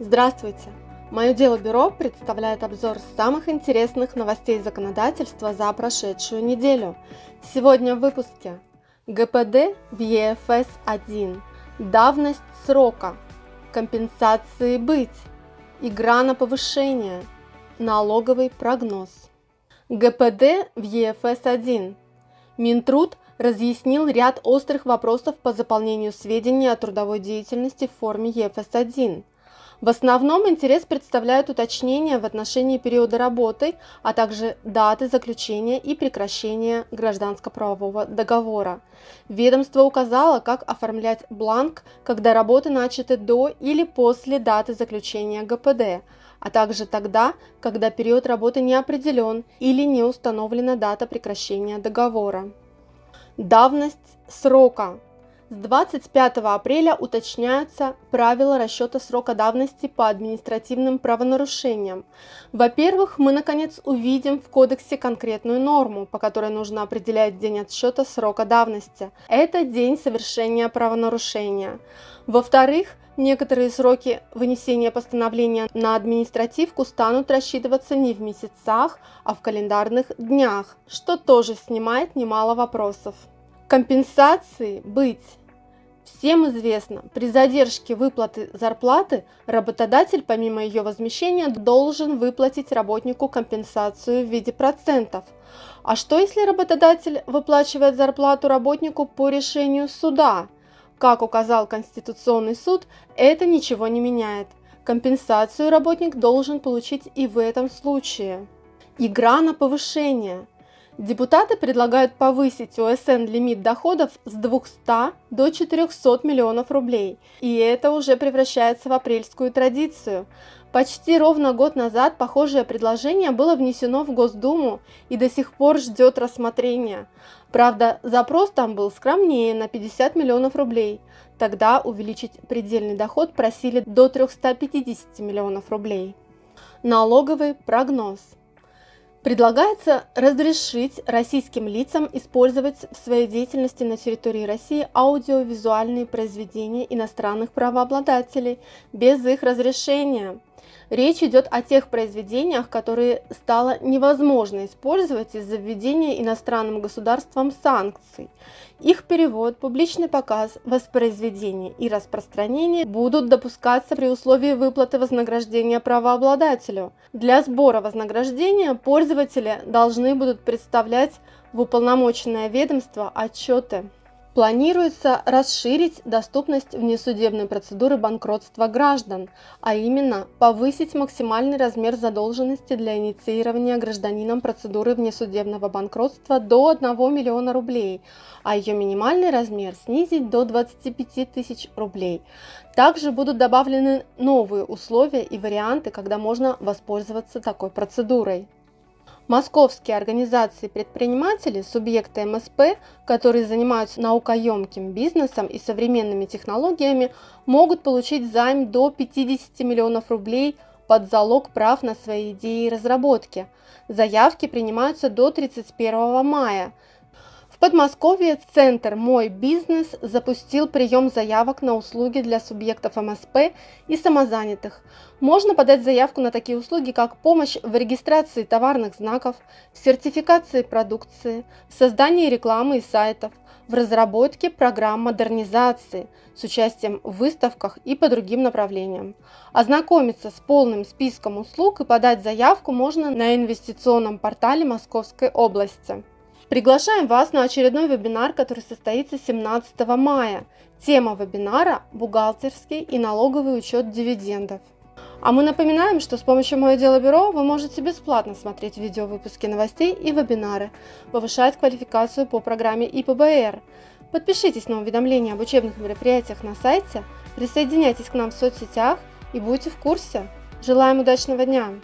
Здравствуйте! Мое дело бюро представляет обзор самых интересных новостей законодательства за прошедшую неделю. Сегодня в выпуске ГПД в ЕФС-1, давность срока, компенсации быть, игра на повышение, налоговый прогноз. ГПД в ЕФС-1. Минтруд разъяснил ряд острых вопросов по заполнению сведений о трудовой деятельности в форме ЕФС-1. В основном интерес представляют уточнения в отношении периода работы, а также даты заключения и прекращения гражданско-правового договора. Ведомство указало, как оформлять бланк, когда работы начаты до или после даты заключения ГПД, а также тогда, когда период работы не определен или не установлена дата прекращения договора. Давность срока с 25 апреля уточняются правила расчета срока давности по административным правонарушениям. Во-первых, мы наконец увидим в кодексе конкретную норму, по которой нужно определять день отсчета срока давности. Это день совершения правонарушения. Во-вторых, некоторые сроки вынесения постановления на административку станут рассчитываться не в месяцах, а в календарных днях, что тоже снимает немало вопросов. Компенсации быть. Всем известно, при задержке выплаты зарплаты работодатель помимо ее возмещения должен выплатить работнику компенсацию в виде процентов. А что если работодатель выплачивает зарплату работнику по решению суда? Как указал Конституционный суд, это ничего не меняет. Компенсацию работник должен получить и в этом случае. Игра на повышение – Депутаты предлагают повысить ОСН лимит доходов с 200 до 400 миллионов рублей, и это уже превращается в апрельскую традицию. Почти ровно год назад похожее предложение было внесено в Госдуму и до сих пор ждет рассмотрения. Правда, запрос там был скромнее на 50 миллионов рублей. Тогда увеличить предельный доход просили до 350 миллионов рублей. Налоговый прогноз – Предлагается разрешить российским лицам использовать в своей деятельности на территории России аудиовизуальные произведения иностранных правообладателей без их разрешения. Речь идет о тех произведениях, которые стало невозможно использовать из-за введения иностранным государством санкций. Их перевод, публичный показ, воспроизведение и распространение будут допускаться при условии выплаты вознаграждения правообладателю. Для сбора вознаграждения пользователи должны будут представлять в уполномоченное ведомство отчеты. Планируется расширить доступность внесудебной процедуры банкротства граждан, а именно повысить максимальный размер задолженности для инициирования гражданином процедуры внесудебного банкротства до 1 миллиона рублей, а ее минимальный размер снизить до 25 тысяч рублей. Также будут добавлены новые условия и варианты, когда можно воспользоваться такой процедурой. Московские организации предпринимателей, субъекты МСП, которые занимаются наукоемким бизнесом и современными технологиями, могут получить займ до 50 миллионов рублей под залог прав на свои идеи и разработки. Заявки принимаются до 31 мая. Подмосковье Центр «Мой бизнес» запустил прием заявок на услуги для субъектов МСП и самозанятых. Можно подать заявку на такие услуги, как помощь в регистрации товарных знаков, в сертификации продукции, в создании рекламы и сайтов, в разработке программ модернизации с участием в выставках и по другим направлениям. Ознакомиться с полным списком услуг и подать заявку можно на инвестиционном портале Московской области. Приглашаем вас на очередной вебинар, который состоится 17 мая. Тема вебинара – бухгалтерский и налоговый учет дивидендов. А мы напоминаем, что с помощью «Мое дело бюро» вы можете бесплатно смотреть видеовыпуски новостей и вебинары, повышать квалификацию по программе ИПБР. Подпишитесь на уведомления об учебных мероприятиях на сайте, присоединяйтесь к нам в соцсетях и будьте в курсе. Желаем удачного дня!